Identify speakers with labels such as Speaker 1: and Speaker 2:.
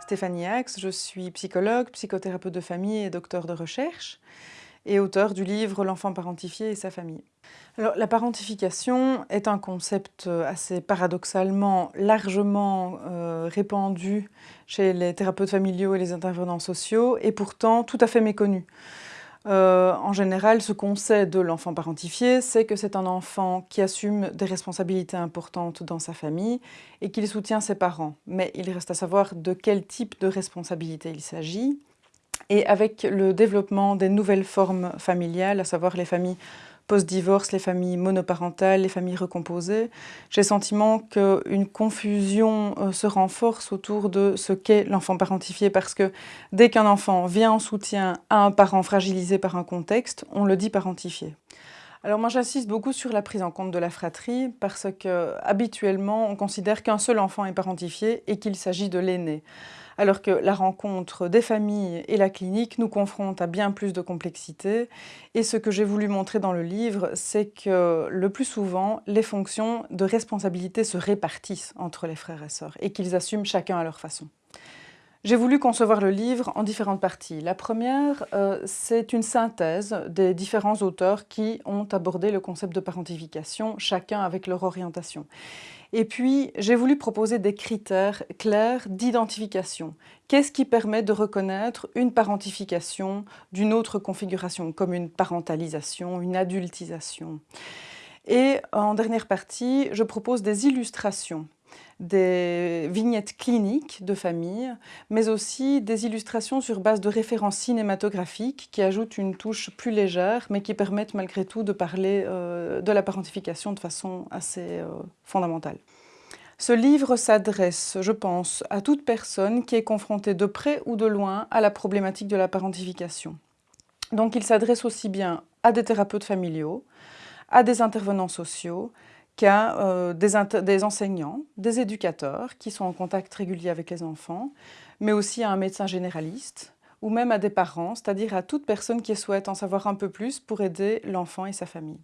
Speaker 1: Stéphanie Axe, je suis psychologue, psychothérapeute de famille et docteur de recherche et auteur du livre L'enfant parentifié et sa famille. La parentification est un concept assez paradoxalement largement euh, répandu chez les thérapeutes familiaux et les intervenants sociaux et pourtant tout à fait méconnu. Euh, en général, ce qu'on sait de l'enfant parentifié, c'est que c'est un enfant qui assume des responsabilités importantes dans sa famille et qu'il soutient ses parents. Mais il reste à savoir de quel type de responsabilité il s'agit. Et avec le développement des nouvelles formes familiales, à savoir les familles post-divorce, les familles monoparentales, les familles recomposées, j'ai le sentiment qu'une confusion euh, se renforce autour de ce qu'est l'enfant parentifié parce que dès qu'un enfant vient en soutien à un parent fragilisé par un contexte, on le dit parentifié. Alors moi j'insiste beaucoup sur la prise en compte de la fratrie parce que habituellement on considère qu'un seul enfant est parentifié et qu'il s'agit de l'aîné alors que la rencontre des familles et la clinique nous confrontent à bien plus de complexité. Et ce que j'ai voulu montrer dans le livre, c'est que le plus souvent, les fonctions de responsabilité se répartissent entre les frères et sœurs et qu'ils assument chacun à leur façon. J'ai voulu concevoir le livre en différentes parties. La première, euh, c'est une synthèse des différents auteurs qui ont abordé le concept de parentification, chacun avec leur orientation. Et puis, j'ai voulu proposer des critères clairs d'identification. Qu'est-ce qui permet de reconnaître une parentification d'une autre configuration, comme une parentalisation, une adultisation? Et en dernière partie, je propose des illustrations des vignettes cliniques de famille, mais aussi des illustrations sur base de références cinématographiques qui ajoutent une touche plus légère, mais qui permettent malgré tout de parler euh, de la parentification de façon assez euh, fondamentale. Ce livre s'adresse, je pense, à toute personne qui est confrontée de près ou de loin à la problématique de la parentification. Donc il s'adresse aussi bien à des thérapeutes familiaux, à des intervenants sociaux, qu'à euh, des, enseignants, des éducateurs qui sont en contact régulier avec les enfants, mais aussi à un médecin généraliste ou même à des parents, c'est-à-dire à toute personne qui souhaite en savoir un peu plus pour aider l'enfant et sa famille.